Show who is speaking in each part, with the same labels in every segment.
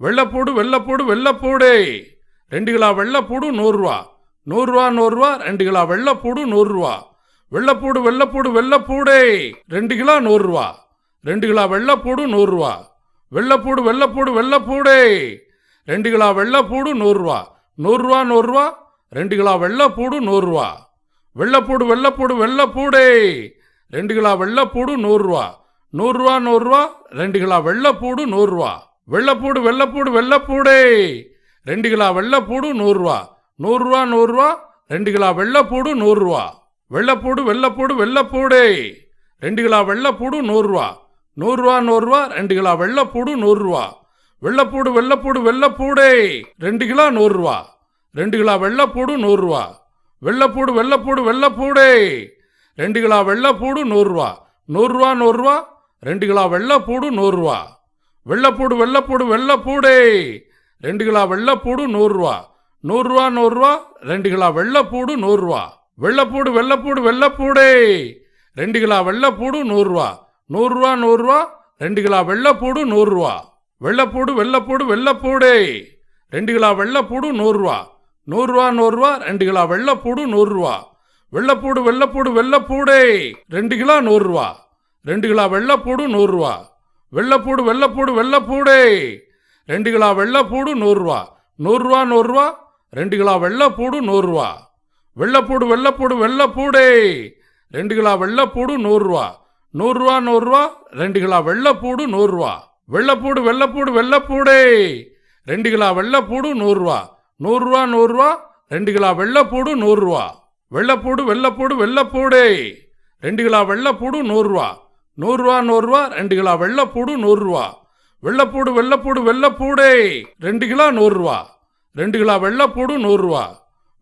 Speaker 1: வெள்ளப்பூடு வெள்ளப்பூடு வெள்ளப்பூடு. ரெண்டு கிலோ வெள்ளப்பூடு நூறுரூவா. நூறுரூவா நூறுரூவா. ரெண்டு கிலோ வெள்ளப்பூடு நூறுரூவா. வெள்ளப்பூடு வெள்ளப்பூடு வெள்ளப்பூடு. ரெண்டு கிலோ நூறுரூவா. ரெண்டு கிலோ வெள்ளப்பூடு நூறுரூவா. வெள்ளப்பூடு வெள்ளப்பூடு வெள்ளப்பூடு. ரெண்டு கிலோ வெள்ளப்பூடு நூறுரூவா. நூறுரூவா நூறுரூவா. ரெண்டு கிலோ வெள்ளப்பூடு நூறுரூவா. வெள்ளப்பூடு வெள்ளப்பூடு வெள்ளப்பூடு. ரெண்டு கிலோ வெள்ளப்பூடு நூறுரூவா. நூறுரூவா நூறுரூவா. ரெண்டு கிலோ வெள்ளப்பூடு நூறுரூவா. வெள்ளப்பூடு வெள்ளப்பூடு வெள்ளப்பூடே. ரெண்டு கிலோ வெள்ளப்பூடு நூறுரூவா. நூறுரூவா நூறுரூவா. ரெண்டு கிலோ வெள்ளப்பூடு நூறுரூவா. வெள்ளப்பூடு வெள்ளப்பூடு வெள்ளப்பூடே. ரெண்டு கிலோ வெள்ளப்பூடு நூறுரூவா. நூறுரூவா நூறுரூவா. ரெண்டு கிலோ வெள்ளப்பூடு நூறுரூவா. வெள்ளப்பூடு வெள்ளப்பூடு வெள்ளப்பூடே. ரெண்டு கிலோ நூறுரூவா. ரெண்டு கிலோ வெள்ளப்பூடு நூறுரூவா. வெள்ளப்பூடு வெள்ளப்பூடு வெள்ளப்பூடே. ரெண்டு கிலோ வெள்ளப்பூடு நூறுரூவா. நூறுரூவா நூறுரூவா. ரெண்டு கிலோ வெள்ளப்பூடு நூறுரூவா. வெள்ளப்பூடு வெள்ளப்பூடு வெள்ளப்பூடே. ரெண்டு கிலோ வெள்ளப்பூடு நூறுரூவா. நூறுரூவா நூறுரூவா. ரெண்டு கிலோ வெள்ளப்பூடு நூறுரூவா. வெள்ளப்பூடு வெள்ளப்பூடு வெள்ளப்பூடே. ரெண்டு கிலோ வெள்ளப்பூடு நூறுரூவா. நூறுரூவா நூறுரூவா. ரெண்டு கிலோ வெள்ளப்பூடு நூறுரூவா. வெள்ளப்பூடு வெள்ளப்பூடு வெள்ளப்பூடே. ரெண்டு கிலோ வெள்ளப்பூடு நூறுரூவா. நூறுரூவா நூறுரூவா. ரெண்டு கிலோ வெள்ளப்பூடு நூறுரூவா. வெள்ளப்பூடு வெள்ளப்பூடு வெள்ளப்பூடே. ரெண்டு கிலோ நூறுரூவா. ரெண்டு கிலோ வெள்ளப்பூடு நூறுரூவா. வெள்ளப்பூடு வெள்ளப்பூடு வெள்ளப்பூடே. ரெண்டு கிலோ வெள்ளப்பூடு நூறுரூவா. நூறுரூவா நூறுரூவா. ரெண்டு கிலோ வெள்ளப்பூடு நூறுரூவா. வெள்ளப்பூடு வெள்ளப்பூடு வெள்ளப்பூடே. ரெண்டு கிலோ வெள்ளப்பூடு நூறுரூவா. நூறுரூவா நூறுரூவா. ரெண்டு கிலோ வெள்ளப்பூடு நூறுரூவா. வெள்ளப்பூடு வெள்ளப்பூடு வெள்ளப்பூடே. ரெண்டு கிலோ வெள்ளப்பூடு நூறுரூவா. நூறுரூவா நூறுரூவா. ரெண்டு கிலோ வெள்ளப்பூடு நூறுரூவா. வெள்ளப்பூடு வெள்ளப்பூடு வெள்ளப்பூடே. ரெண்டு கிலோ வெள்ளப்பூடு நூறுரூவா. நூறுரூவா நூறுரூவா ரெண்டு கிலோ வெள்ளப்பூடு நூறுரூவா. வெள்ளப்பூடு வெள்ளப்பூடு வெள்ளப்பூடு. ரெண்டு கிலோ நூறுரூவா. ரெண்டு கிலோ வெள்ளப்பூடு நூறுரூவா.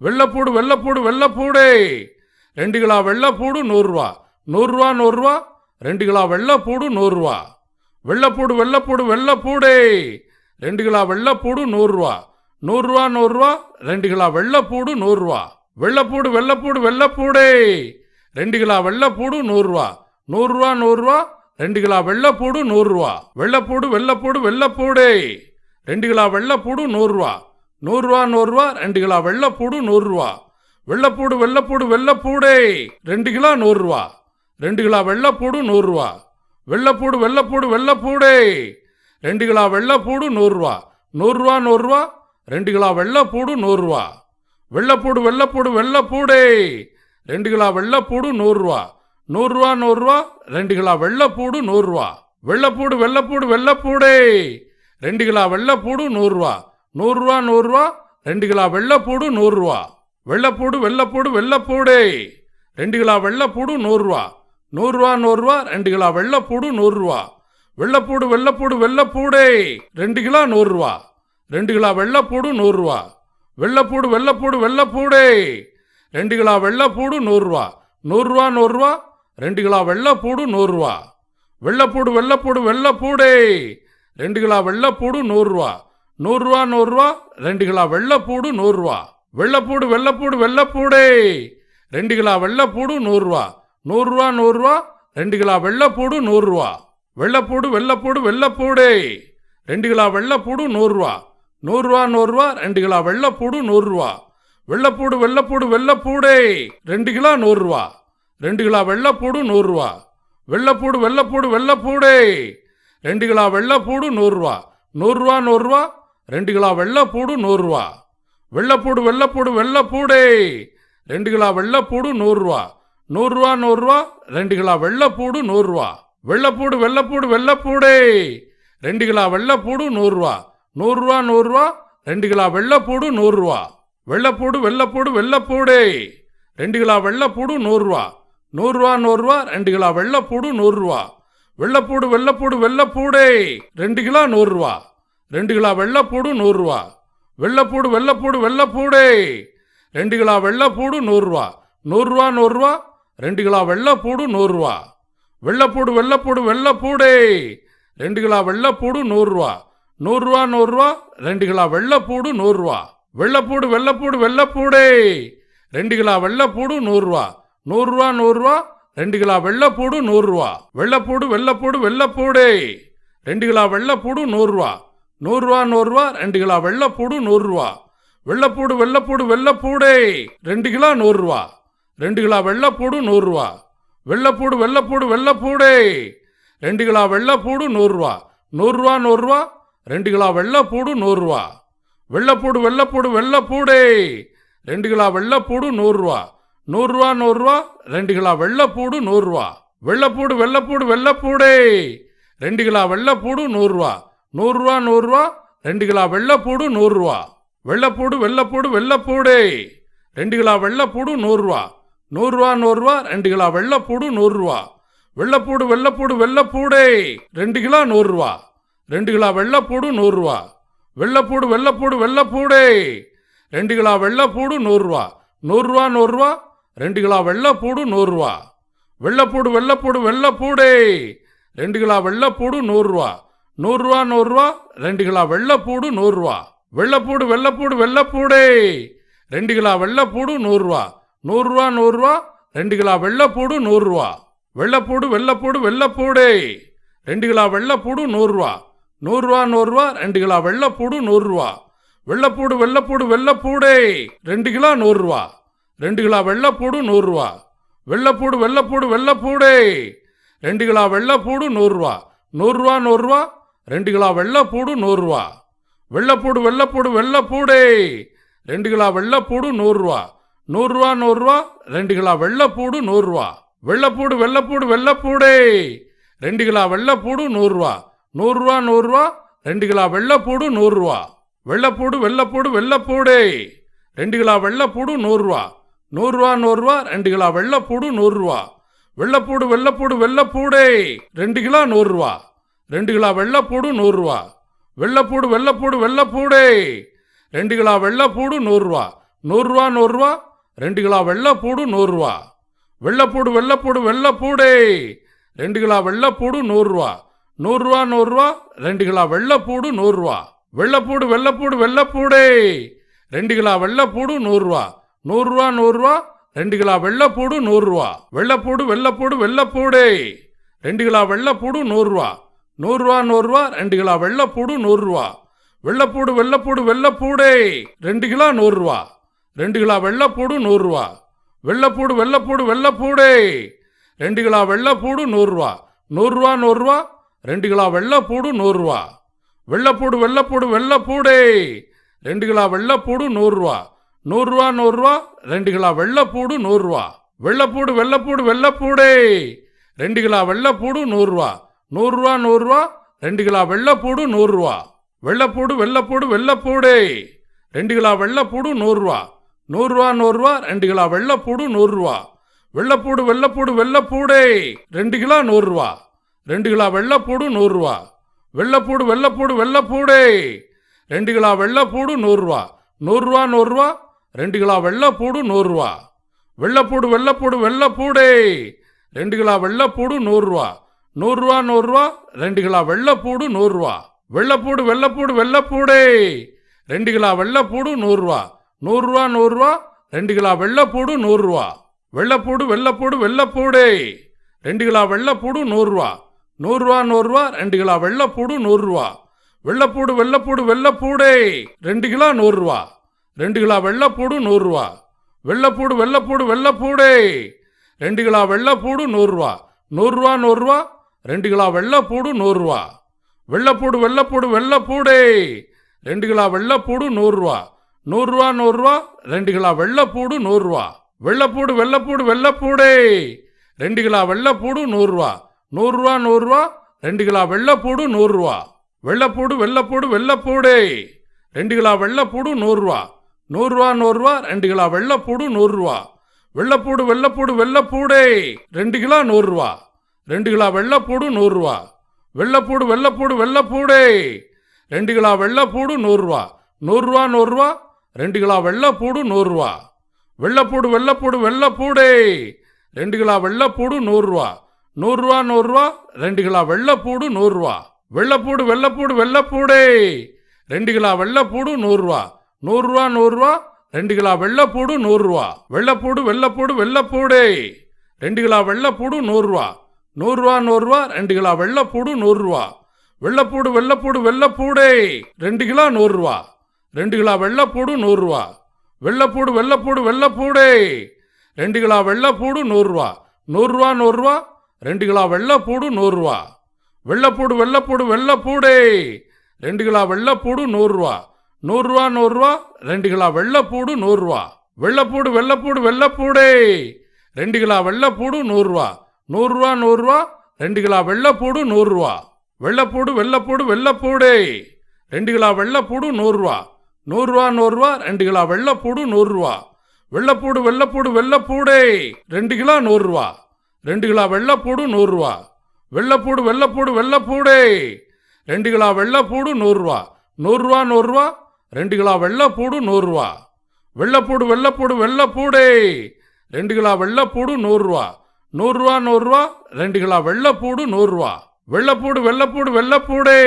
Speaker 1: வெள்ளப்பூடு வெள்ளப்பூடு வெள்ளப்பூடே. ரெண்டு கிலோ வெள்ளப்பூடு நூறுரூவா. நூறுரூவா நூறுரூவா. ரெண்டு கிலோ வெள்ளப்பூடு நூறுரூவா. வெள்ளப்பூடு வெள்ளப்பூடு வெள்ளப்பூடு. ரெண்டு கிலோ வெள்ளப்பூடு நூறுரூவா. நூறுரூவா நூறுரூவா. ரெண்டு கிலோ வெள்ளப்பூடு நூறுரூவா. வெள்ளப்பூடு வெள்ளப்பூடு வெள்ளப்பூடு. ரெண்டு கிலோ வெள்ளப்பூடு நூறுரூவா. நூறுரூவா நூறுரூவா. ரெண்டு கிலோ வெள்ளப்பூடு நூறுரூவா. வெள்ளப்பூடு வெள்ளப்பூடு வெள்ளைப்பூடு. ரெண்டு கிலோ வெள்ளப்பூடு நூறுரூவா. நூறுரூவா நூறுரூவா. ரெண்டு கிலோ வெள்ளைப்பூடு நூறுரூவா. வெள்ளப்பூடு வெள்ளப்பூடு வெள்ளைப்பூடு. ரெண்டு கிலோ நூறுரூவா. ரெண்டு கிலோ வெள்ளைப்பூடு நூறுரூவா. வெள்ளப்பூடு வெள்ளப்பூடு வெள்ளைப்பூடு. ரெண்டு கிலோ வெள்ளைப்பூடு நூறுரூவா. நூறுரூவா நூறுரூவா. ரெண்டு கிலோ வெள்ளைப்பூடு நூறுரூவா. வெள்ளப்பூடு வெள்ளப்பூடு வெள்ளைப்பூடு. ரெண்டு கிலோ வெள்ளப்பூடு நூறுரூவா. நூறுரூவா நூறுரூவா. ரெண்டு கிலோ வெள்ளப்பூடு நூறுரூவா. வெள்ளப்பூடு வெள்ளப்பூடு வெள்ளப்பூடு. ரெண்டு கிலோ வெள்ளப்பூடு நூறுரூவா. நூறுரூவா நூறுரூவா. ரெண்டு கிலோ வெள்ளப்பூடு நூறுரூவா. வெள்ளப்பூடு வெள்ளப்பூடு வெள்ளப்பூடு. ரெண்டு கிலோ வெள்ளப்பூடு நூறுரூவா. நூறுரூவா நூறுரூவா. ரெண்டு கிலோ வெள்ளப்பூடு நூறுரூவா. வெள்ளப்பூடு வெள்ளப்பூடு வெள்ளப்பூடு. ரெண்டு கிலோ நூறுரூவா. ரெண்டு கிலோ வெள்ளப்பூடு நூறுரூவா. வெள்ளப்பூடு வெள்ளப்பூடு வெள்ளப்பூடு. ரெண்டு கிலோ வெள்ளப்பூடு நூறுரூவா. நூறுரூவா நூறுரூவா. ரெண்டு கிலோ வெள்ளப்பூடு நூறுரூவா. வெள்ளப்பூடு வெள்ளப்பூடு வெள்ளப்பூடே. ரெண்டு கிலோ வெள்ளப்பூடு நூறுரூவா. நூறுரூவா நூறுரூவா. ரெண்டு கிலோ வெள்ளப்பூடு நூறுரூவா. வெள்ளப்பூடு வெள்ளப்பூடு வெள்ளப்பூடு. ரெண்டு கிலோ வெள்ளப்பூடு நூறுரூவா. நூறுரூவா நூறுரூவா. ரெண்டு கிலோ வெள்ளப்பூடு நூறுரூவா. வெள்ளப்பூடு வெள்ளப்பூடு வெள்ளப்பூடு. ரெண்டு கிலோ வெள்ளப்பூடு நூறுரூவா. நூறுரூவா நூறுரூவா. ரெண்டு கிலோ வெள்ளப்பூடு நூறுரூவா. வெள்ளப்பூடு வெள்ளப்பூடு வெள்ளப்பூடு. ரெண்டு கிலோ நூறுரூவா. ரெண்டு கிலோ வெள்ளப்பூடு நூறுரூவா. வெள்ளப்பூடு வெள்ளப்பூடு வெள்ளப்பூடே. ரெண்டு கிலோ வெள்ளப்பூடு நூறுரூவா. நூறுரூவா நூறுரூவா. ரெண்டு கிலோ வெள்ளப்பூடு நூறுரூவா. வெள்ளப்பூடு வெள்ளப்பூடு வெள்ளப்பூடு. ரெண்டு கிலோ வெள்ளப்பூடு நூறுரூவா. நூறுரூவா நூறுரூவா. ரெண்டு கிலோ வெள்ளப்பூடு நூறுரூவா. வெள்ளப்பூடு வெள்ளப்பூடு வெள்ளப்பூடு. ரெண்டு கிலோ வெள்ளப்பூடு நூறுரூவா. நூறுரூவா நூறுரூவா. ரெண்டு கிலோ வெள்ளப்பூடு நூறுரூவா. வெள்ளப்பூடு வெள்ளப்பூடு வெள்ளப்பூடு. ரெண்டு கிலோ வெள்ளப்பூடு நூறுரூவா. நூறுரூவா நூறுரூவா ரெண்டு கிலோ வெள்ளப்பூடு நூறுரூவா. வெள்ளப்பூடு வெள்ளப்பூடு வெள்ளப்பூடு. ரெண்டு கிலோ நூறுரூவா. ரெண்டு கிலோ வெள்ளப்பூடு நூறுரூவா. வெள்ளப்பூடு வெள்ளப்பூடு வெள்ளப்பூடு. ரெண்டு கிலோ வெள்ளப்பூடு நூறுரூவா. நூறுரூவா நூறுரூவா. ரெண்டு கிலோ வெள்ளப்பூடு நூறுரூவா. வெள்ளப்பூடு வெள்ளப்பூடு வெள்ளப்பூடு. ரெண்டு கிலோ வெள்ளப்பூடு நூறுரூவா. நூறுரூவா நூறுரூவா. ரெண்டு கிலோ வெள்ளப்பூடு நூறுரூவா. வெள்ளப்பூடு வெள்ளப்பூடு வெள்ளப்பூடு. ரெண்டு கிலோ வெள்ளப்பூடு நூறுரூவா. நூறுரூவா நூறுரூவா. ரெண்டு கிலோ வெள்ளைப்பூடு நூறுரூவா. வெள்ளைப்பூடு வெள்ளப்பூடு வெள்ளைப்பூடு. ரெண்டு கிலோ வெள்ளப்பூடு நூறுரூவா. நூறுரூவா நூறுரூவா. ரெண்டு கிலோ வெள்ளைப்பூடு நூறுரூவா. வெள்ளைப்பூடு வெள்ளைப்பூடு வெள்ளைப்பூடு. ரெண்டு கிலோ நூறுரூவா. ரெண்டு கிலோ வெள்ளைப்பூடு நூறுரூவா. வெள்ளைப்பூடு வெள்ளைப்பூடு வெள்ளைப்பூடு. ரெண்டு கிலோ வெள்ளைப்பூடு நூறுரூவா. நூறுரூவா நூறுரூவா. ரெண்டு கிலோ வெள்ளைப்பூடு நூறுரூவா. வெள்ளைப்பூடு வெள்ளைப்பூடு வெள்ளைப்பூடு. ரெண்டு கிலோ வெள்ளைப்பூடு நூறுரூவா. நூறுரூவா நூறுரூவா. ரெண்டு கிலோ வெள்ளைப்பூடு நூறுரூவா. வெள்ளைப்பூடு வெள்ளைப்பூடு வெள்ளைப்பூடே. ரெண்டு கிலோ வெள்ளைப்பூடு நூறுரூவா. நூறுரூவா நூறுரூவா. ரெண்டு கிலோ வெள்ளைப்பூடு நூறுரூவா. வெள்ளைப்பூடு வெள்ளைப்பூடு வெள்ளைப்பூடே. ரெண்டு கிலோ வெள்ளைப்பூடு நூறுரூவா. நூறுரூவா நூறுரூவா. ரெண்டு கிலோ வெள்ளைப்பூடு நூறுரூவா. வெள்ளைப்பூடு வெள்ளைப்பூடு வெள்ளைப்பூடே. ரெண்டு கிலோ நூறுரூவா. ரெண்டு கிலோ வெள்ளைப்பூடு நூறுரூவா. வெள்ளைப்பூடு வெள்ளைப்பூடு வெள்ளைப்பூடே. ரெண்டு கிலோ வெள்ளைப்பூடு நூறுரூவா. நூறுரூவா நூறுரூவா. ரெண்டு கிலோ வெள்ளைப்பூடு நூறுரூவா வெள்ளைப்பூடு வெள்ளைப்பூடு வெள்ளைப்பூடே ரெண்டு கிலோ வெள்ளைப்பூடு நூறுரூவா நூறுரூவா நூறுரூவா ரெண்டு கிலோ வெள்ளைப்பூடு நூறுரூவா வெள்ளைப்பூடு வெள்ளைப்பூடு வெள்ளைப்பூடே ரெண்டு கிலோ வெள்ளைப்பூடு நூறுரூவா நூறுரூவா நூறுரூவா ரெண்டு கிலோ வெள்ளைப்பூடு நூறுரூவா வெள்ளைப்பூடு வெள்ளைப்பூடு வெள்ளைப்பூடே ரெண்டு கிலோ வெள்ளைப்பூடு நூறுரூவா நூறுரூவா நூறுரூவா ரெண்டு கிலோ வெள்ளைப்பூடு நூறுரூவா வெள்ளைப்பூடு வெள்ளைப்பூடு வெள்ளைப்பூடே ரெண்டு கிலோ நூறுரூவா ரெண்டு கிலோ வெள்ளைப்பூடு நூறுரூவா. வெள்ளைப்பூடு வெள்ளைப்பூடு வெள்ளைப்பூடே. ரெண்டு கிலோ வெள்ளைப்பூடு நூறுரூவா. நூறுரூவா நூறுரூவா. ரெண்டு கிலோ வெள்ளைப்பூடு நூறுரூவா. வெள்ளைப்பூடு வெள்ளைப்பூடு வெள்ளைப்பூடே. ரெண்டு கிலோ வெள்ளைப்பூடு நூறுரூவா. நூறுரூவா நூறுரூவா. ரெண்டு கிலோ வெள்ளைப்பூடு நூறுரூவா. வெள்ளைப்பூடு வெள்ளைப்பூடு வெள்ளைப்பூடே. ரெண்டு கிலோ வெள்ளைப்பூடு நூறுரூவா. நூறுரூவா நூறுரூவா. ரெண்டு கிலோ வெள்ளைப்பூடு நூறுரூவா. வெள்ளைப்பூடு வெள்ளைப்பூடு வெள்ளைப்பூடே. ரெண்டு கிலோ வெள்ளைப்பூடு நூறுரூவா. நூறுரூவா நூறுரூவா ரெண்டு கிலோ வெள்ளைப்பூடு நூறுரூவா. வெள்ளைப்பூடு வெள்ளைப்பூடு வெள்ளைப்பூடே. ரெண்டு கிலோ நூறுரூவா. ரெண்டு கிலோ வெள்ளைப்பூடு நூறுரூவா. வெள்ளைப்பூடு வெள்ளைப்பூடு வெள்ளைப்பூடே. ரெண்டு கிலோ வெள்ளைப்பூடு நூறுரூவா. நூறுரூவா நூறுரூவா. ரெண்டு கிலோ வெள்ளைப்பூடு நூறுரூவா. வெள்ளைப்பூடு வெள்ளைப்பூடு வெள்ளைப்பூடே. ரெண்டு கிலோ வெள்ளைப்பூடு நூறுரூவா. நூறுரூவா நூறுரூவா. ரெண்டு கிலோ வெள்ளைப்பூடு நூறுரூவா. வெள்ளைப்பூடு வெள்ளைப்பூடு வெள்ளைப்பூடே. ரெண்டு கிலோ வெள்ளைப்பூடு நூறுரூவா. நூறுரூவா நூறுரூவா. ரெண்டு கிலோ வெள்ளைப்பூடு நூறுரூவா. வெள்ளைப்பூடு வெள்ளைப்பூடு வெள்ளைப்பூடே. ரெண்டு கிலோ வெள்ளைப்பூடு நூறுரூவா. நூறுரூவா நூறுரூவா. ரெண்டு கிலோ வெள்ளைப்பூடு நூறுரூவா. வெள்ளைப்பூடு வெள்ளைப்பூடு வெள்ளைப்பூடே. ரெண்டு கிலோ நூறுரூவா. ரெண்டு கிலோ வெள்ளைப்பூடு நூறுரூவா. வெள்ளைப்பூடு வெள்ளைப்பூடு வெள்ளைப்பூடே. ரெண்டு கிலோ வெள்ளைப்பூடு நூறுரூவா. நூறுரூவா நூறுரூவா. ரெண்டு கிலோ வெள்ளைப்பூடு நூறுரூவா. வெள்ளைப்பூடு வெள்ளைப்பூடு வெள்ளைப்பூடே. ரெண்டு கிலோ வெள்ளைப்பூடு நூறுரூவா. நூறுரூவா நூறுரூவா. ரெண்டு கிலோ வெள்ளைப்பூடு நூறுரூவா. வெள்ளைப்பூடு வெள்ளைப்பூடு வெள்ளைப்பூடே. ரெண்டு கிலோ வெள்ளைப்பூடு நூறுரூவா. நூறுரூவா நூறுரூவா. ரெண்டு கிலோ வெள்ளைப்பூடு நூறுரூவா. வெள்ளைப்பூடு வெள்ளைப்பூடு வெள்ளைப்பூடே. ரெண்டு கிலோ வெள்ளைப்பூடு நூறுரூவா. நூறுரூவா நூறுரூவா. ரெண்டு கிலோ வெள்ளைப்பூடு நூறுரூவா. வெள்ளைப்பூடு வெள்ளைப்பூடு வெள்ளைப்பூடே. ரெண்டு கிலோ நூறுரூவா. ரெண்டு கிலோ வெள்ளைப்பூடு நூறுரூவா. வெள்ளைப்பூடு வெள்ளைப்பூடு வெள்ளைப்பூடே. ரெண்டு கிலோ வெள்ளைப்பூடு நூறுரூவா. நூறுரூவா நூறுரூவா. ரெண்டு கிலோ வெள்ளைப்பூடு நூறுரூவா வெள்ளைப்பூடு வெள்ளைப்பூடு வெள்ளைப்பூடே ரெண்டு கிலோ வெள்ளைப்பூடு நூறுரூவா நூறுரூவா நூறுரூவா ரெண்டு கிலோ வெள்ளைப்பூடு நூறுரூவா வெள்ளைப்பூடு வெள்ளைப்பூடு வெள்ளைப்பூடே ரெண்டு கிலோ வெள்ளைப்பூடு நூறுரூவா நூறுரூவா நூறுரூவா ரெண்டு கிலோ வெள்ளைப்பூடு நூறுரூவா வெள்ளைப்பூடு வெள்ளைப்பூடு வெள்ளைப்பூடே ரெண்டு கிலோ வெள்ளைப்பூடு நூறுரூவா நூறுரூவா நூறுரூவா ரெண்டு கிலோ வெள்ளைப்பூடு நூறுரூவா வெள்ளைப்பூடு வெள்ளைப்பூடு வெள்ளைப்பூடே ரெண்டு கிலோ நூறுரூவா ரெண்டு கிலோ வெள்ளைப்பூடு நூறுரூவா. வெள்ளைப்பூடு வெள்ளைப்பூடு வெள்ளைப்பூடே. ரெண்டு கிலோ வெள்ளைப்பூடு நூறுரூவா. நூறுரூவா நூறுரூவா. ரெண்டு கிலோ வெள்ளைப்பூடு நூறுரூவா. வெள்ளைப்பூடு வெள்ளைப்பூடு வெள்ளைப்பூடே. ரெண்டு கிலோ வெள்ளைப்பூடு நூறுரூவா. நூறுரூவா நூறுரூவா. ரெண்டு கிலோ வெள்ளைப்பூடு நூறுரூவா. வெள்ளைப்பூடு வெள்ளைப்பூடு வெள்ளைப்பூடே. ரெண்டு கிலோ வெள்ளைப்பூடு நூறுரூவா. நூறுரூவா நூறுரூவா. ரெண்டு கிலோ வெள்ளைப்பூடு நூறுரூவா. வெள்ளைப்பூடு வெள்ளைப்பூடு வெள்ளைப்பூடே. ரெண்டு கிலோ வெள்ளைப்பூடு நூறுரூவா. நூறுரூவா நூறுரூவா ரெண்டு கிலோ வெள்ளைப்பூடு நூறுரூவா. வெள்ளைப்பூடு வெள்ளைப்பூடு வெள்ளைப்பூடே. ரெண்டு கிலோ நூறுரூவா. ரெண்டு கிலோ வெள்ளைப்பூடு நூறுரூவா. வெள்ளைப்பூடு வெள்ளைப்பூடு வெள்ளைப்பூடே. ரெண்டு கிலோ வெள்ளைப்பூடு நூறுரூவா. நூறுரூவா நூறுரூவா. ரெண்டு கிலோ வெள்ளைப்பூடு நூறுரூவா. வெள்ளைப்பூடு வெள்ளைப்பூடு வெள்ளைப்பூடே. ரெண்டு கிலோ வெள்ளைப்பூடு நூறுரூவா. நூறுரூவா நூறுரூவா. ரெண்டு கிலோ வெள்ளைப்பூடு நூறுரூவா. வெள்ளைப்பூடு வெள்ளைப்பூடு வெள்ளைப்பூடே. ரெண்டு கிலோ வெள்ளைப்பூடு நூறுரூவா. நூறுரூவா நூறுரூவா. ரெண்டு கிலோ வெள்ளைப்பூடு நூறுரூவா. வெள்ளைப்பூடு வெள்ளைப்பூடு வெள்ளைப்பூடே. ரெண்டு கிலோ வெள்ளைப்பூடு நூறுரூவா. நூறுரூவா நூறுரூவா. ரெண்டு கிலோ வெள்ளைப்பூடு நூறுரூவா. வெள்ளப்பூடு வெள்ளப்பூடு வெள்ளப்பூடே. ரெண்டு கிலோ நூறுரூவா. ரெண்டு கிலோ வெள்ளப்பூடு நூறுரூவா. வெள்ளப்பூடு வெள்ளப்பூடு வெள்ளப்பூடே. ரெண்டு கிலோ வெள்ளப்பூடு நூறுரூவா. நூறுரூவா நூறுரூவா. ரெண்டு கிலோ வெள்ளப்பூடு நூறுரூவா. வெள்ளப்பூடு வெள்ளப்பூடு வெள்ளப்பூடே. ரெண்டு கிலோ வெள்ளப்பூடு நூறுரூவா. நூறுரூவா நூறுரூவா. ரெண்டு கிலோ வெள்ளப்பூடு நூறுரூவா. வெள்ளப்பூடு வெள்ளப்பூடு வெள்ளப்பூடே. ரெண்டு கிலோ வெள்ளப்பூடு நூறுரூவா. நூறுரூவா நூறுரூவா. ரெண்டு கிலோ வெள்ளப்பூடு நூறுரூவா. வெள்ளப்பூடு வெள்ளப்பூடு வெள்ளப்பூடே. ரெண்டு கிலோ வெள்ளப்பூடு நூறுரூவா. நூறுரூவா நூறுரூவா. ரெண்டு கிலோ வெள்ளப்பூடு நூறுரூவா. வெள்ளப்பூடு வெள்ளப்பூடு வெள்ளப்பூடே. ரெண்டு கிலோ நூறுரூவா. ரெண்டு கிலோ வெள்ளப்பூடு நூறுரூவா. வெள்ளப்பூடு வெள்ளப்பூடு வெள்ளப்பூடே. ரெண்டு கிலோ வெள்ளப்பூடு நூறுரூவா. நூறுரூவா நூறுரூவா. ரெண்டு கிலோ வெள்ளைப்பூடு நூறுரூவா. வெள்ளப்பூடு வெள்ளப்பூடு வெள்ளப்பூடே. ரெண்டு கிலோ வெள்ளப்பூடு நூறுரூவா. நூறுரூவா நூறுரூவா. ரெண்டு கிலோ வெள்ளப்பூடு நூறுரூவா. வெள்ளப்பூடு வெள்ளப்பூடு வெள்ளப்பூடே.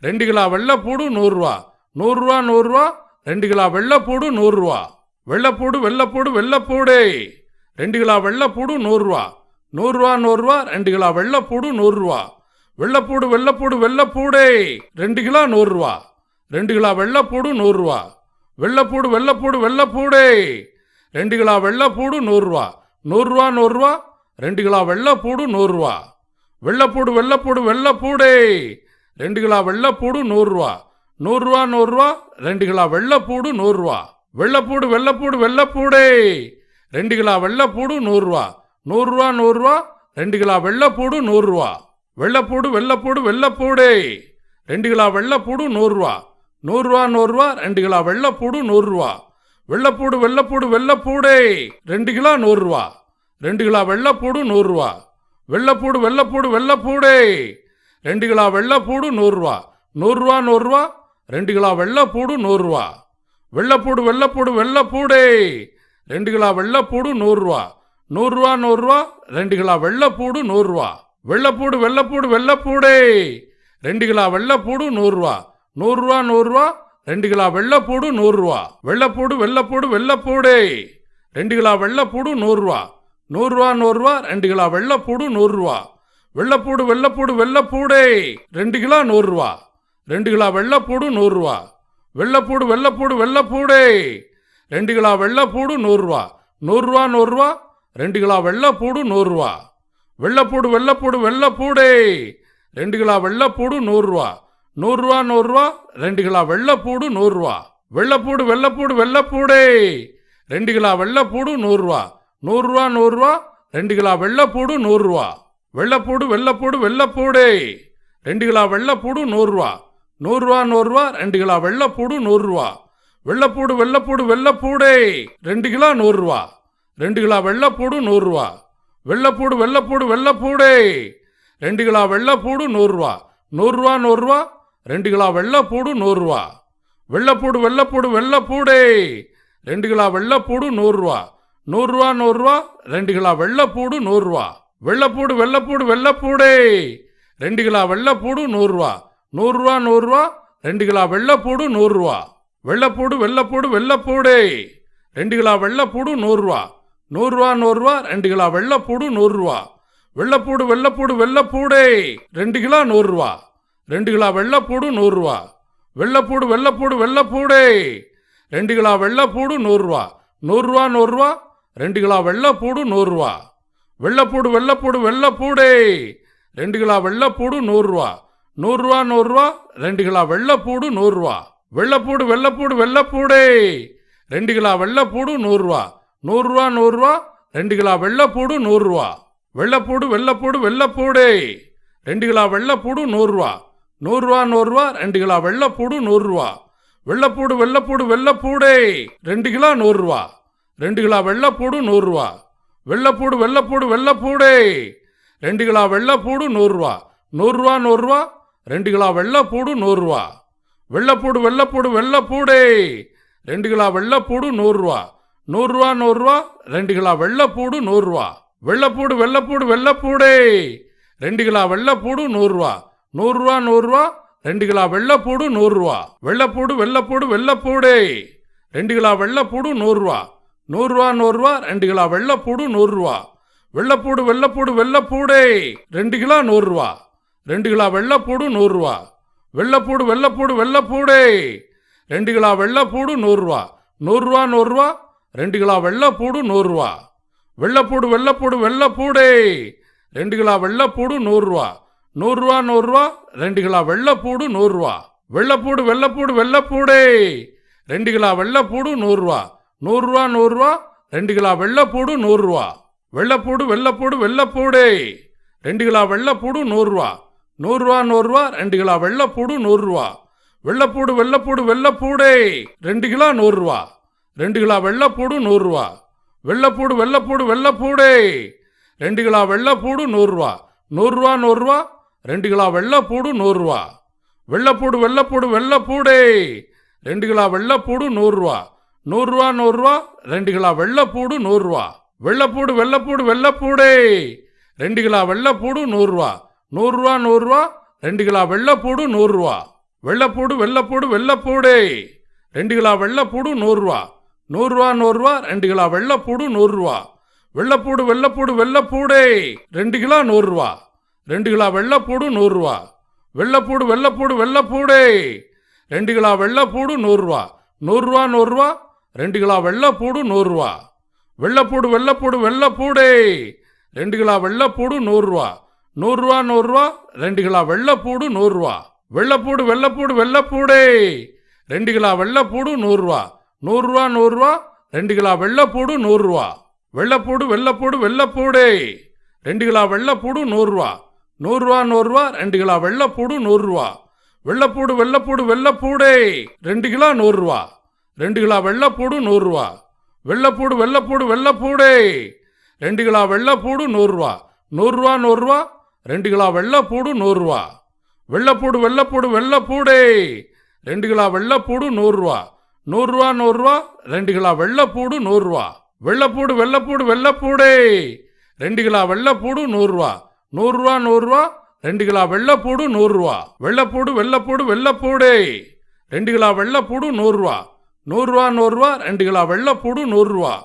Speaker 1: ரெண்டு கிலோ வெள்ளைப்பூடு நூறுரூவா. நூறுரூவா நூறுரூவா. ரெண்டு கிலோ வெள்ளைப்பூடு நூறுரூவா. வெள்ளைப்பூடு வெள்ளப்பூடு வெள்ளப்பூடே. ரெண்டு கிலோ வெள்ளைப்பூடு நூறுரூவா. நூறுரூவா நூறுரூவா. ரெண்டு கிலோ வெள்ளைப்பூடு நூறுரூவா. வெள்ளப்பூடு வெள்ளப்பூடு வெள்ளைப்பூடே. ரெண்டு கிலோ நூறுரூவா. ரெண்டு கிலோ வெள்ளப்பூடு நூறுரூவா வெள்ளப்பூடு வெள்ளப்பூடு வெள்ளப்பூடே ரெண்டு கிலோ வெள்ளப்பூடு நூறுரூவா நூறுரூவா நூறுரூவா ரெண்டு கிலோ வெள்ளப்பூடு நூறுரூவா வெள்ளப்பூடு வெள்ளப்பூடு வெள்ளப்பூடே ரெண்டு கிலோ வெள்ளப்பூடு நூறுரூவா நூறுரூவா நூறுரூவா ரெண்டு கிலோ வெள்ளப்பூடு நூறுரூவா வெள்ளப்பூடு வெள்ளப்பூடு வெள்ளப்பூடே ரெண்டு கிலோ வெள்ளப்பூடு நூறுரூவா நூறுரூவா நூறுரூவா ரெண்டு கிலோ வெள்ளப்பூடு நூறுரூவா வெள்ளப்பூடு வெள்ளப்பூடு வெள்ளப்பூடே ரெண்டு கிலோ வெள்ளப்பூடு நூறுரூவா நூறுரூவா நூறுரூவா ரெண்டு கிலோ வெள்ளப்பூடு நூறுரூவா. வெள்ளப்பூடு வெள்ளப்பூடு வெள்ளப்பூடே. ரெண்டு கிலோ நூறுரூவா. ரெண்டு கிலோ வெள்ளப்பூடு நூறுரூவா. வெள்ளப்பூடு வெள்ளப்பூடு வெள்ளப்பூடே. ரெண்டு கிலோ வெள்ளப்பூடு நூறுரூவா. நூறுரூவா நூறுரூவா. ரெண்டு கிலோ வெள்ளப்பூடு நூறுரூவா. வெள்ளப்பூடு வெள்ளப்பூடு வெள்ளப்பூடே. ரெண்டு கிலோ வெள்ளப்பூடு நூறுரூவா. நூறுரூவா நூறுரூவா. ரெண்டு கிலோ வெள்ளப்பூடு நூறுரூவா. வெள்ளப்பூடு வெள்ளப்பூடு வெள்ளப்பூடே. ரெண்டு கிலோ வெள்ளப்பூடு நூறுரூவா. நூறுரூவா நூறுரூவா. ரெண்டு கிலோ வெள்ளப்பூடு நூறுரூவா. வெள்ளப்பூடு வெள்ளப்பூடு வெள்ளப்பூடே. ரெண்டு கிலோ வெள்ளப்பூடு நூறுரூவா. நூறுரூவா நூறுரூவா. ரெண்டு கிலோ வெள்ளப்பூடு நூறுரூவா. வெள்ளப்பூடு வெள்ளப்பூடு வெள்ளப்பூடே. ரெண்டு கிலோ நூறுரூவா. ரெண்டு கிலோ வெள்ளப்பூடு நூறுரூவா. வெள்ளப்பூடு வெள்ளப்பூடு வெள்ளப்பூடே. ரெண்டு கிலோ வெள்ளப்பூடு நூறுரூவா. நூறுரூவா நூறுரூவா. ரெண்டு கிலோ வெள்ளப்பூடு நூறுரூவா. வெள்ளப்பூடு வெள்ளப்பூடு வெள்ளப்பூடே. ரெண்டு கிலோ வெள்ளப்பூடு நூறுரூவா. நூறுரூவா நூறுரூவா. ரெண்டு கிலோ வெள்ளப்பூடு நூறுரூவா. வெள்ளப்பூடு வெள்ளப்பூடு வெள்ளப்பூடே. ரெண்டு கிலோ வெள்ளப்பூடு நூறுரூவா. நூறுரூவா நூறுரூவா. ரெண்டு கிலோ வெள்ளப்பூடு நூறுரூவா. வெள்ளப்பூடு வெள்ளப்பூடு வெள்ளப்பூடே. ரெண்டு கிலோ வெள்ளப்பூடு நூறுரூவா. நூறுரூவா நூறுரூவா. ரெண்டு கிலோ வெள்ளப்பூடு நூறுரூவா. வெள்ளப்பூடு வெள்ளப்பூடு வெள்ளப்பூடே. ரெண்டு கிலோ நூறுரூவா. ரெண்டு கிலோ வெள்ளப்பூடு நூறுரூவா. வெள்ளப்பூடு வெள்ளப்பூடு வெள்ளப்பூடே. ரெண்டு கிலோ வெள்ளப்பூடு நூறுரூவா. நூறுரூவா நூறுரூவா. ரெண்டு கிலோ வெள்ளைப்பூடு நூறுரூவா. வெள்ளப்பூடு வெள்ளப்பூடு வெள்ளப்பூடே ரெண்டு கிலோ வெள்ளப்பூடு நூறுரூவா. நூறுரூவா நூறுரூவா. ரெண்டு கிலோ வெள்ளப்பூடு நூறுரூவா. வெள்ளப்பூடு வெள்ளப்பூடு வெள்ளைப்பூடே ரெண்டு கிலோ வெள்ளப்பூடு நூறுரூவா. நூறுரூவா நூறுரூவா. ரெண்டு கிலோ வெள்ளப்பூடு நூறுரூவா. வெள்ளைப்பூடு வெள்ளப்பூடு வெள்ளைப்பூடே ரெண்டு கிலோ வெள்ளைப்பூடு நூறுரூவா. நூறுரூவா நூறுரூவா. ரெண்டு கிலோ வெள்ளைப்பூடு நூறுரூவா. வெள்ளப்பூடு வெள்ளப்பூடு வெள்ளைப்பூடே ரெண்டு கிலோ நூறுரூவா. ரெண்டு கிலோ வெள்ளப்பூடு நூறுரூவா. வெள்ளப்பூடு வெள்ளப்பூடு வெள்ளப்பூடே. ரெண்டு கிலோ வெள்ளப்பூடு நூறுரூவா. நூறுரூவா நூறுரூவா. ரெண்டு கிலோ வெள்ளப்பூடு நூறுரூவா. வெள்ளப்பூடு வெள்ளப்பூடு வெள்ளப்பூடே. ரெண்டு கிலோ வெள்ளப்பூடு நூறுரூவா. நூறுரூவா நூறுரூவா. ரெண்டு கிலோ வெள்ளப்பூடு நூறுரூவா. வெள்ளப்பூடு வெள்ளப்பூடு வெள்ளப்பூடே. ரெண்டு கிலோ வெள்ளப்பூடு நூறுரூவா. நூறுரூவா நூறுரூவா. ரெண்டு கிலோ வெள்ளப்பூடு நூறுரூவா. வெள்ளப்பூடு வெள்ளப்பூடு வெள்ளப்பூடே. ரெண்டு கிலோ வெள்ளப்பூடு நூறுரூவா. நூறுரூவா நூறுரூவா ரெண்டு கிலோ வெள்ளப்பூடு நூறுரூவா. வெள்ளப்பூடு வெள்ளப்பூடு வெள்ளப்பூடே. ரெண்டு கிலோ நூறுரூவா. ரெண்டு கிலோ வெள்ளப்பூடு நூறுரூவா. வெள்ளப்பூடு வெள்ளப்பூடு வெள்ளப்பூடே. ரெண்டு கிலோ வெள்ளப்பூடு நூறுரூவா. நூறுரூவா நூறுரூவா. ரெண்டு கிலோ வெள்ளப்பூடு நூறுரூவா. வெள்ளப்பூடு வெள்ளப்பூடு வெள்ளப்பூடே. ரெண்டு கிலோ வெள்ளப்பூடு நூறுரூவா. நூறுரூவா நூறுரூவா. ரெண்டு கிலோ வெள்ளப்பூடு நூறுரூவா. வெள்ளப்பூடு வெள்ளப்பூடு வெள்ளப்பூடே. ரெண்டு கிலோ வெள்ளப்பூடு நூறுரூவா. நூறுரூவா நூறுரூவா. ரெண்டு கிலோ வெள்ளப்பூடு நூறுரூவா. வெள்ளப்பூடு வெள்ளப்பூடு வெள்ளப்பூடே. ரெண்டு கிலோ வெள்ளப்பூடு நூறுரூவா. நூறுரூவா நூறுரூவா. ரெண்டு கிலோ வெள்ளப்பூடு நூறுரூவா. வெள்ளப்பூடு வெள்ளப்பூடு வெள்ளப்பூடே. ரெண்டு கிலோ நூறுரூவா. ரெண்டு கிலோ வெள்ளைப்பூடு நூறுரூவா. வெள்ளைப்பூடு வெள்ளைப்பூடு வெள்ளைப்பூடே. ரெண்டு கிலோ வெள்ளைப்பூடு நூறுரூவா. நூறுரூவா நூறுரூவா. ரெண்டு கிலோ வெள்ளைப்பூடு நூறுரூவா. வெள்ளைப்பூடு வெள்ளைப்பூடு வெள்ளைப்பூடே. ரெண்டு கிலோ வெள்ளைப்பூடு நூறுரூவா. நூறுரூவா நூறுரூவா. ரெண்டு கிலோ வெள்ளைப்பூடு நூறுரூவா. வெள்ளைப்பூடு வெள்ளைப்பூடு வெள்ளைப்பூடே. ரெண்டு கிலோ வெள்ளைப்பூடு நூறுரூவா. நூறுரூவா நூறுரூவா. ரெண்டு கிலோ வெள்ளைப்பூடு நூறுரூவா. வெள்ளைப்பூடு வெள்ளைப்பூடு வெள்ளைப்பூடே. ரெண்டு கிலோ வெள்ளைப்பூடு நூறுரூவா. நூறுரூவா நூறுரூவா. ரெண்டு கிலோ வெள்ளைப்பூடு நூறுரூவா. வெள்ளைப்பூடு வெள்ளைப்பூடு வெள்ளைப்பூடே. ரெண்டு கிலோ நூறுரூவா. ரெண்டு கிலோ வெள்ளைப்பூடு நூறுரூவா. வெள்ளைப்பூடு வெள்ளைப்பூடு வெள்ளைப்பூடே. ரெண்டு கிலோ வெள்ளைப்பூடு நூறுரூவா. நூறுரூவா நூறுரூவா. ரெண்டு கிலோ வெள்ளைப்பூடு நூறுரூவா. வெள்ளைப்பூடு வெள்ளைப்பூடு வெள்ளைப்பூடே ரெண்டு கிலோ வெள்ளைப்பூடு நூறுரூவா. நூறுரூவா நூறுரூவா. ரெண்டு கிலோ வெள்ளைப்பூடு நூறுரூவா. வெள்ளைப்பூடு வெள்ளைப்பூடு வெள்ளைப்பூடே ரெண்டு கிலோ வெள்ளைப்பூடு நூறுரூவா. நூறுரூவா நூறுரூவா. ரெண்டு கிலோ வெள்ளைப்பூடு நூறுரூவா. வெள்ளைப்பூடு வெள்ளைப்பூடு வெள்ளைப்பூடே ரெண்டு கிலோ வெள்ளைப்பூடு நூறுரூவா. நூறுரூவா நூறுரூவா. ரெண்டு கிலோ வெள்ளைப்பூடு நூறுரூவா. வெள்ளைப்பூடு வெள்ளைப்பூடு வெள்ளைப்பூடே ரெண்டு கிலோ நூறுரூவா. ரெண்டு கிலோ வெள்ளைப்பூடு நூறுரூவா. வெள்ளைப்பூடு வெள்ளைப்பூடு வெள்ளைப்பூடே. ரெண்டு கிலோ வெள்ளைப்பூடு நூறுரூவா. நூறுரூவா நூறுரூவா. ரெண்டு கிலோ வெள்ளைப்பூடு நூறுரூவா. வெள்ளைப்பூடு வெள்ளைப்பூடு வெள்ளைப்பூடே. ரெண்டு கிலோ வெள்ளைப்பூடு நூறுரூவா. நூறுரூவா நூறுரூவா. ரெண்டு கிலோ வெள்ளைப்பூடு நூறுரூவா. வெள்ளைப்பூடு வெள்ளைப்பூடு வெள்ளைப்பூடே. ரெண்டு கிலோ வெள்ளைப்பூடு நூறுரூவா. நூறுரூவா நூறுரூவா. ரெண்டு கிலோ வெள்ளைப்பூடு நூறுரூவா. வெள்ளைப்பூடு வெள்ளைப்பூடு வெள்ளைப்பூடே. ரெண்டு கிலோ வெள்ளைப்பூடு நூறுரூவா. நூறுரூவா நூறுரூவா ரெண்டு கிலோ வெள்ளைப்பூடு நூறுரூவா. வெள்ளைப்பூடு வெள்ளைப்பூடு வெள்ளைப்பூடே. ரெண்டு கிலோ நூறுரூவா. ரெண்டு கிலோ வெள்ளைப்பூடு நூறுரூவா. வெள்ளைப்பூடு வெள்ளைப்பூடு வெள்ளைப்பூடே. ரெண்டு கிலோ வெள்ளைப்பூடு நூறுரூவா. நூறுரூவா நூறுரூவா. ரெண்டு கிலோ வெள்ளைப்பூடு நூறுரூவா. வெள்ளைப்பூடு வெள்ளைப்பூடு வெள்ளைப்பூடே. ரெண்டு கிலோ வெள்ளைப்பூடு நூறுரூவா. நூறுரூவா நூறுரூவா. ரெண்டு கிலோ வெள்ளைப்பூடு நூறுரூவா. வெள்ளைப்பூடு வெள்ளைப்பூடு வெள்ளைப்பூடே. ரெண்டு கிலோ வெள்ளைப்பூடு நூறுரூவா. நூறுரூவா நூறுரூவா. ரெண்டு கிலோ வெள்ளைப்பூடு நூறுரூவா. வெள்ளைப்பூடு வெள்ளைப்பூடு வெள்ளைப்பூடே. ரெண்டு கிலோ வெள்ளைப்பூடு நூறுரூவா. நூறுரூவா நூறுரூவா. ரெண்டு கிலோ வெள்ளைப்பூடு நூறுரூவா.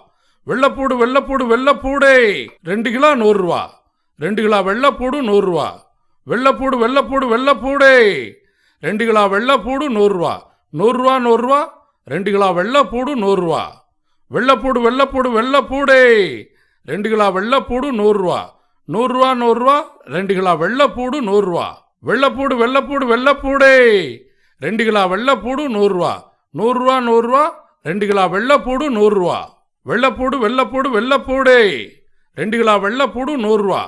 Speaker 1: வெள்ளைப்பூடு வெள்ளைப்பூடு வெள்ளைப்பூடே. ரெண்டு கிலோ நூறுரூவா. ரெண்டு கிலோ வெள்ளைப்பூடு நூறுரூவா. வெள்ளைப்பூடு வெள்ளைப்பூடு வெள்ளைப்பூடே. ரெண்டு கிலோ வெள்ளைப்பூடு நூறுரூவா. நூறுரூவா நூறுரூவா. ரெண்டு கிலோ வெள்ளைப்பூடு நூறுரூவா. வெள்ளைப்பூடு வெள்ளைப்பூடு வெள்ளைப்பூடே. ரெண்டு கிலோ வெள்ளைப்பூடு நூறுரூவா. நூறுரூவா நூறுரூவா. ரெண்டு கிலோ வெள்ளைப்பூடு நூறுரூவா. வெள்ளைப்பூடு வெள்ளைப்பூடு வெள்ளைப்பூடே. ரெண்டு கிலோ வெள்ளைப்பூடு நூறுரூவா. நூறுரூவா நூறுரூவா. ரெண்டு கிலோ வெள்ளைப்பூடு நூறுரூவா. வெள்ளைப்பூடு வெள்ளைப்பூடு வெள்ளைப்பூடே. ரெண்டு கிலோ வெள்ளைப்பூடு நூறுரூவா.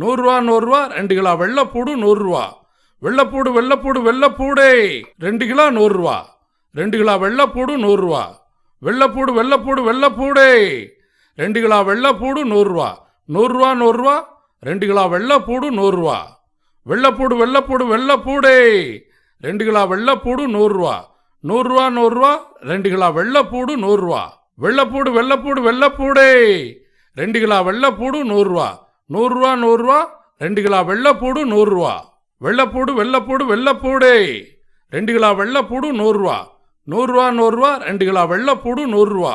Speaker 1: நூறுரூவா நூறுரூவா. ரெண்டு கிலோ வெள்ளைப்பூடு நூறுரூவா. வெள்ளைப்பூடு வெள்ளைப்பூடு வெள்ளைப்பூடே. ரெண்டு கிலோ நூறுரூவா. ரெண்டு கிலோ வெள்ளைப்பூடு நூறுரூவா. வெள்ளைப்பூடு வெள்ளைப்பூடு வெள்ளைப்பூடே. ரெண்டு கிலோ வெள்ளைப்பூடு நூறுரூவா. நூறுரூவா நூறுரூவா. ரெண்டு கிலோ வெள்ளைப்பூடு நூறுரூவா வெள்ளைப்பூடு வெள்ளைப்பூடு வெள்ளைப்பூடே ரெண்டு கிலோ வெள்ளைப்பூடு நூறுரூவா நூறுரூவா நூறுரூவா ரெண்டு கிலோ வெள்ளைப்பூடு நூறுரூவா வெள்ளைப்பூடு வெள்ளைப்பூடு வெள்ளைப்பூடே ரெண்டு கிலோ வெள்ளைப்பூடு நூறுரூவா நூறுரூவா நூறுரூவா ரெண்டு கிலோ வெள்ளைப்பூடு நூறுரூவா வெள்ளைப்பூடு வெள்ளைப்பூடு வெள்ளைப்பூடே ரெண்டு கிலோ வெள்ளைப்பூடு நூறுரூவா நூறுரூவா நூறுரூவா ரெண்டு கிலோ வெள்ளைப்பூடு நூறுரூவா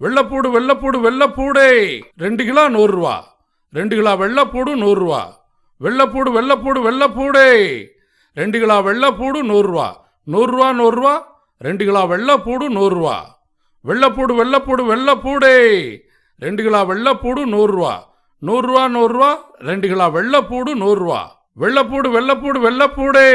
Speaker 1: வெள்ளைப்பூடு வெள்ளைப்பூடு வெள்ளைப்பூடே ரெண்டு கிலோ நூறுரூவா ரெண்டு கிலோ வெள்ளைப்பூடு நூறுரூவா. வெள்ளைப்பூடு வெள்ளைப்பூடு வெள்ளைப்பூடே. ரெண்டு கிலோ வெள்ளைப்பூடு நூறுரூவா. நூறுரூவா நூறுரூவா. ரெண்டு கிலோ வெள்ளைப்பூடு நூறுரூவா. வெள்ளைப்பூடு வெள்ளைப்பூடு வெள்ளைப்பூடே. ரெண்டு கிலோ வெள்ளைப்பூடு நூறுரூவா. நூறுரூவா நூறுரூவா. ரெண்டு கிலோ வெள்ளைப்பூடு நூறுரூவா. வெள்ளைப்பூடு வெள்ளைப்பூடு வெள்ளைப்பூடே.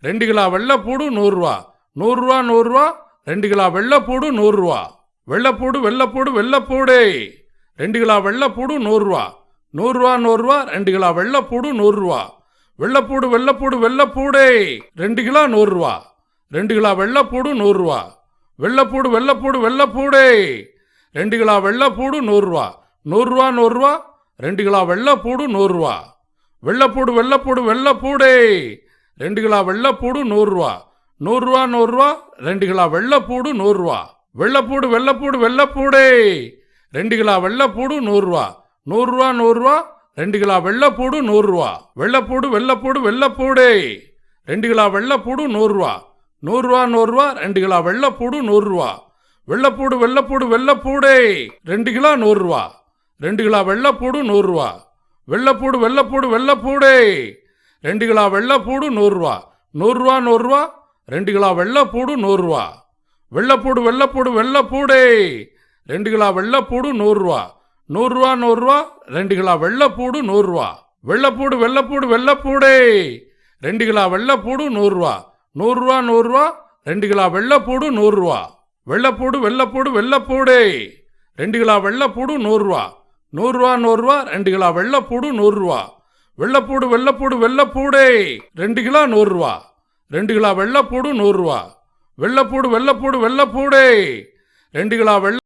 Speaker 1: ரெண்டு கிலோ வெள்ளைப்பூடு நூறுரூவா. நூறுரூவா நூறுரூவா. ரெண்டு கிலோ வெள்ளைப்பூடு நூறுரூவா. வெள்ளைப்பூடு வெள்ளைப்பூடு வெள்ளைப்பூடே. ரெண்டு கிலோ வெள்ளைப்பூடு நூறுரூவா. நூறுரூவா நூறுரூவா ரெண்டு கிலோ வெள்ளைப்பூடு நூறுரூவா. வெள்ளைப்பூடு வெள்ளைப்பூடு வெள்ளைப்பூடே. ரெண்டு கிலோ நூறுரூவா. ரெண்டு கிலோ வெள்ளைப்பூடு நூறுரூவா. வெள்ளைப்பூடு வெள்ளைப்பூடு வெள்ளைப்பூடே. ரெண்டு கிலோ வெள்ளைப்பூடு நூறுரூவா. நூறுரூவா நூறுரூவா. ரெண்டு கிலோ வெள்ளைப்பூடு நூறுரூவா. வெள்ளைப்பூடு வெள்ளைப்பூடு வெள்ளைப்பூடே. ரெண்டு கிலோ வெள்ளைப்பூடு நூறுரூவா. நூறுரூவா நூறுரூவா. ரெண்டு கிலோ வெள்ளைப்பூடு நூறுரூவா. வெள்ளைப்பூடு வெள்ளைப்பூடு வெள்ளைப்பூடே. ரெண்டு கிலோ வெள்ளைப்பூடு நூறுரூவா. நூறுரூவா நூறுரூவா. ரெண்டு கிலோ வெள்ளைப்பூடு நூறுரூவா. வெள்ளைப்பூடு வெள்ளைப்பூடு வெள்ளைப்பூடே. ரெண்டு கிலோ வெள்ளைப்பூடு நூறுரூவா. நூறுரூவா நூறுரூவா. ரெண்டு கிலோ வெள்ளைப்பூடு நூறுரூவா. வெள்ளைப்பூடு வெள்ளைப்பூடு வெள்ளைப்பூடே. ரெண்டு கிலோ நூறுரூவா. ரெண்டு கிலோ வெள்ளைப்பூடு நூறுரூவா. வெள்ளைப்பூடு வெள்ளைப்பூடு வெள்ளைப்பூடே. ரெண்டு கிலோ வெள்ளைப்பூடு நூறுரூவா. நூறுரூவா நூறுரூவா. ரெண்டு கிலோ வெள்ளைப்பூடு நூறுரூவா. வெள்ளைப்பூடு வெள்ளைப்பூடு வெள்ளைப்பூடே. ரெண்டு கிலோ வெள்ளைப்பூடு நூறுரூவா. நூறுரூவா நூறுரூவா. ரெண்டு கிலோ வெள்ளைப்பூடு நூறுரூவா. வெள்ளைப்பூடு வெள்ளைப்பூடு வெள்ளைப்பூடே. ரெண்டு கிலோ வெள்ளைப்பூடு நூறுரூவா. நூறுரூவா நூறுரூவா. ரெண்டு கிலோ வெள்ளைப்பூடு நூறுரூவா. வெள்ளைப்பூடு வெள்ளைப்பூடு வெள்ளைப்பூடே. ரெண்டு கிலோ வெள்ளைப்பூடு நூறுரூவா. நூறுரூவா நூறுரூவா. ரெண்டு கிலோ வெள்ளைப்பூடு நூறுரூவா. வெள்ளைப்பூடு வெள்ளைப்பூடு வெள்ளைப்பூடே. ரெண்டு கிலோ நூறுரூவா. ரெண்டு கிலோ வெள்ளைப்பூடு நூறுரூவா. வெள்ளைப்பூடு வெள்ளைப்பூடு வெள்ளைப்பூடே. ரெண்டு கிலோ வெள்ளை